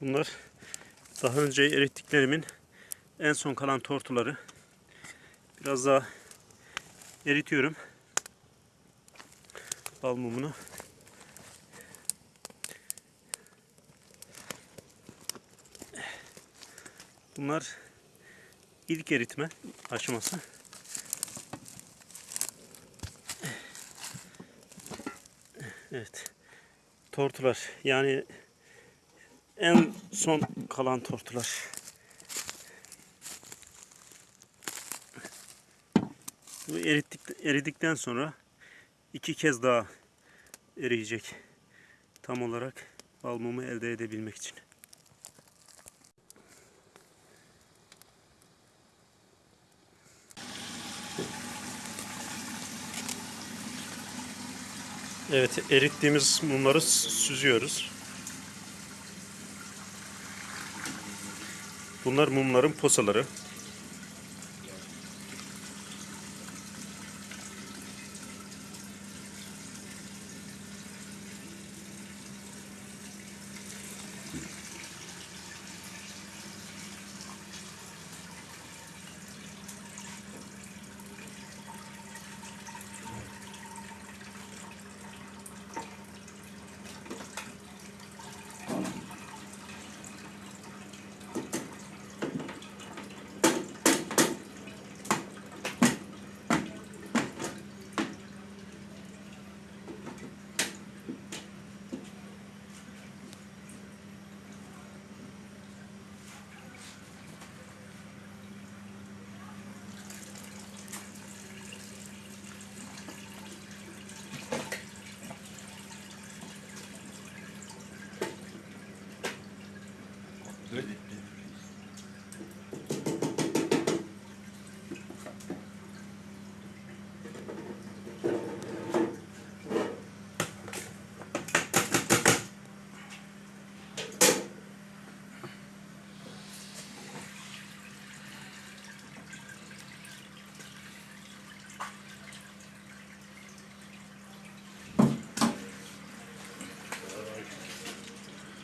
Bunlar daha önce erittiklerimin en son kalan tortuları. Biraz daha eritiyorum. Bal mumunu. Bunlar ilk eritme aşaması. Evet. Tortular. Yani en son kalan tortular. Bu erittik, eridikten sonra iki kez daha eriyecek. Tam olarak bal mumu elde edebilmek için. Evet, erittiğimiz mumları süzüyoruz. Bunlar mumların posaları.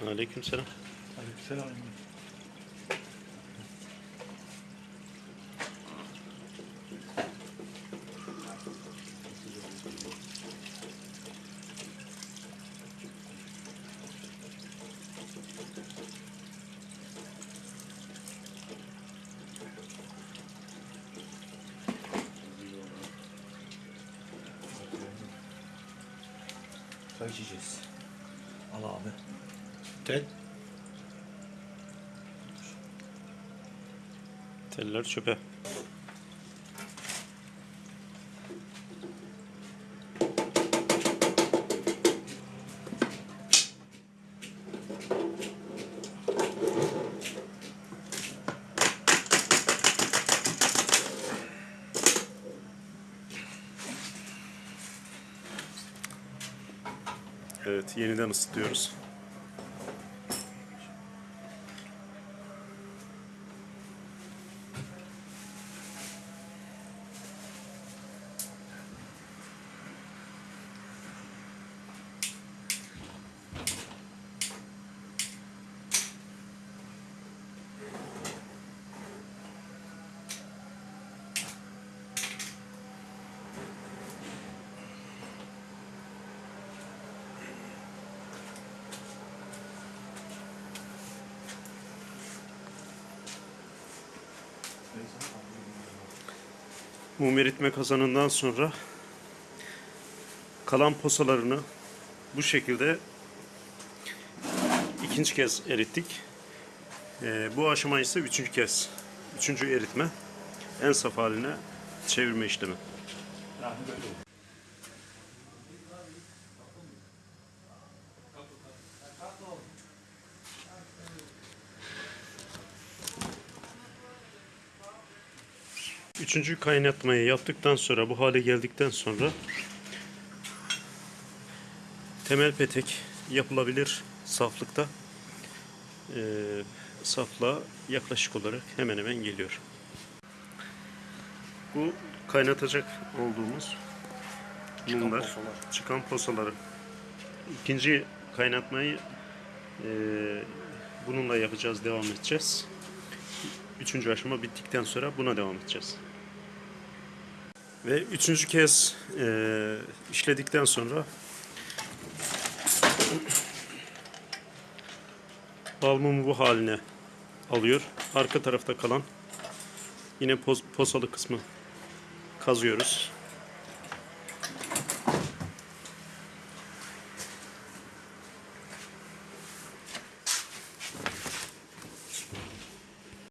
Aleykümselam. Aleykümselam. İçeceğiz. Al abi. Tel. Teller çöpe. Evet, yeniden ısıtıyoruz. Mum eritme kazanından sonra kalan posalarını bu şekilde ikinci kez erittik. Ee, bu aşama ise üçüncü kez. Üçüncü eritme. En saf haline çevirme işlemi. Yani Üçüncü kaynatmayı yaptıktan sonra bu hale geldikten sonra temel petek yapılabilir saflıkta ee, saflığa yaklaşık olarak hemen hemen geliyor. Bu kaynatacak olduğumuz Çıkan mumlar, posalar. çıkan posaları. İkinci kaynatmayı ee, Bununla yapacağız, devam edeceğiz. Üçüncü aşama bittikten sonra buna devam edeceğiz. Ve üçüncü kez eee, işledikten sonra bal mumu bu haline alıyor. Arka tarafta kalan yine pos- posalı kısmı kazıyoruz.